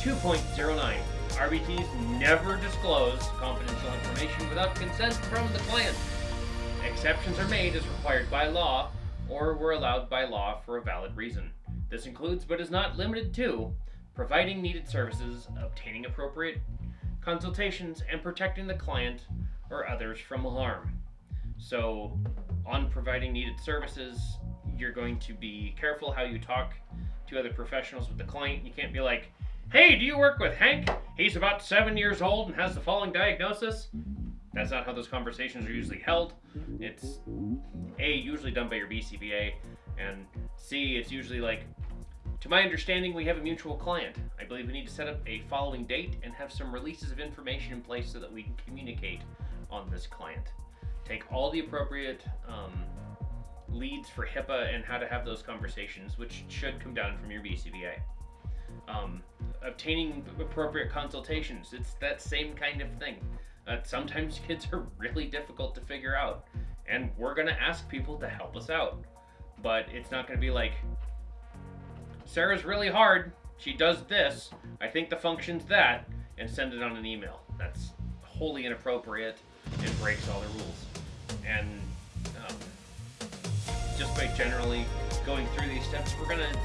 2.09. RBTs never disclose confidential information without consent from the client. Exceptions are made as required by law or were allowed by law for a valid reason. This includes, but is not limited to, providing needed services, obtaining appropriate consultations, and protecting the client or others from harm. So, on providing needed services, you're going to be careful how you talk to other professionals with the client. You can't be like, hey, do you work with Hank? He's about seven years old and has the following diagnosis. That's not how those conversations are usually held. It's A, usually done by your BCBA, and C, it's usually like, to my understanding, we have a mutual client. I believe we need to set up a following date and have some releases of information in place so that we can communicate on this client. Take all the appropriate um, leads for HIPAA and how to have those conversations, which should come down from your BCBA. Um, obtaining appropriate consultations, it's that same kind of thing. Uh, sometimes kids are really difficult to figure out, and we're going to ask people to help us out. But it's not going to be like, Sarah's really hard. She does this. I think the function's that, and send it on an email. That's wholly inappropriate and breaks all the rules. And um, just by generally going through these steps, we're going to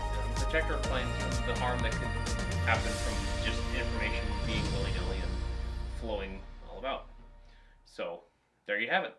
protect our clients from the harm that could happen from just information being willy nilly and flowing all about. So, there you have it.